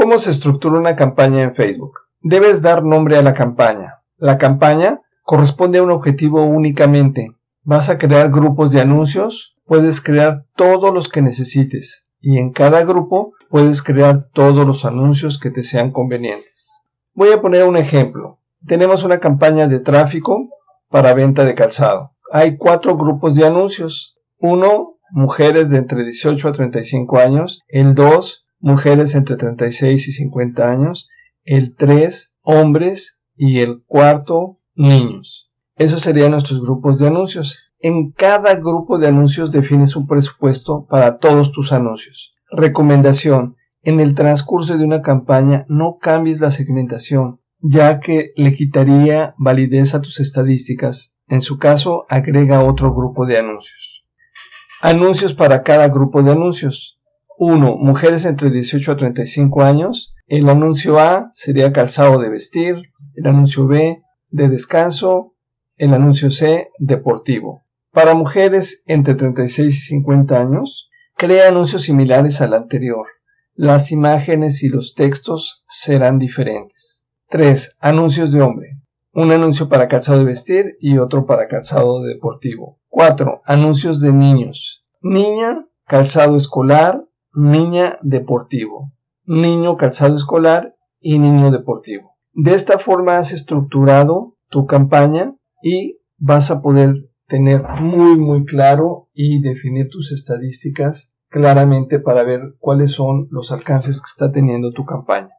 ¿Cómo se estructura una campaña en Facebook? Debes dar nombre a la campaña. La campaña corresponde a un objetivo únicamente. Vas a crear grupos de anuncios, puedes crear todos los que necesites y en cada grupo puedes crear todos los anuncios que te sean convenientes. Voy a poner un ejemplo. Tenemos una campaña de tráfico para venta de calzado. Hay cuatro grupos de anuncios. Uno, mujeres de entre 18 a 35 años. El 2, mujeres entre 36 y 50 años, el 3 hombres y el cuarto niños. Esos serían nuestros grupos de anuncios. En cada grupo de anuncios defines un presupuesto para todos tus anuncios. Recomendación. En el transcurso de una campaña no cambies la segmentación, ya que le quitaría validez a tus estadísticas. En su caso, agrega otro grupo de anuncios. Anuncios para cada grupo de anuncios. 1. Mujeres entre 18 a 35 años. El anuncio A sería calzado de vestir. El anuncio B de descanso. El anuncio C deportivo. Para mujeres entre 36 y 50 años, crea anuncios similares al anterior. Las imágenes y los textos serán diferentes. 3. Anuncios de hombre. Un anuncio para calzado de vestir y otro para calzado deportivo. 4. Anuncios de niños. Niña, calzado escolar, niña deportivo, niño calzado escolar y niño deportivo. De esta forma has estructurado tu campaña y vas a poder tener muy muy claro y definir tus estadísticas claramente para ver cuáles son los alcances que está teniendo tu campaña.